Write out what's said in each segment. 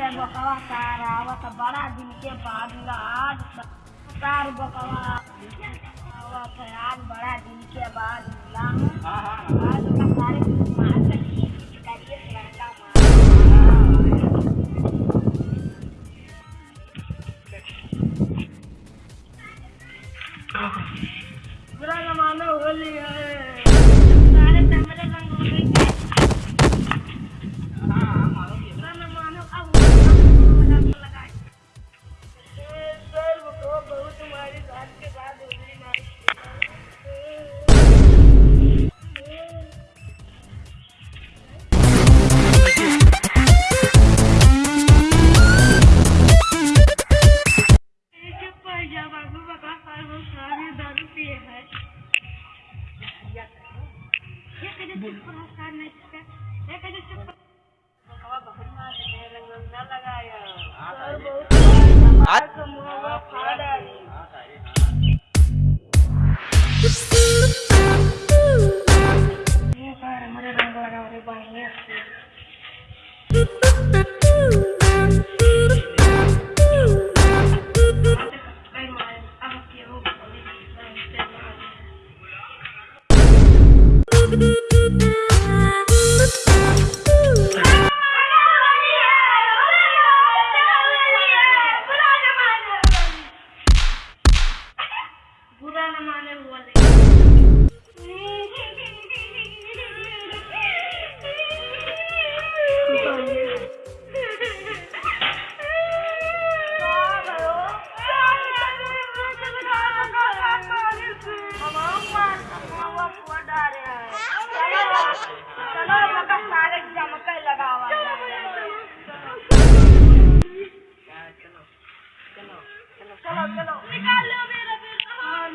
से बड़ा दिन के बाद बकवा आज बड़ा दिन के बोल नमस्कार लगाया चलो चलो निकाल लो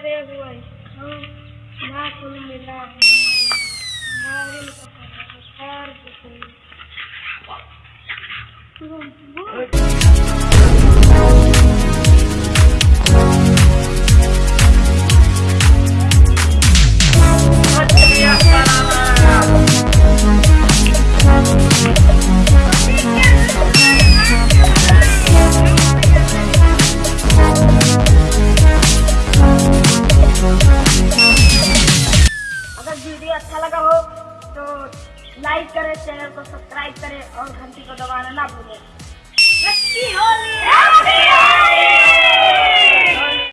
हमारे वैष्णव हाँ, नाकुल मिला हमारे चैनल को सब्सक्राइब करें और घंटी को दबाना ना भूलें।